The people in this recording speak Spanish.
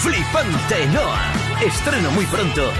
Flipante Noah. Estreno muy pronto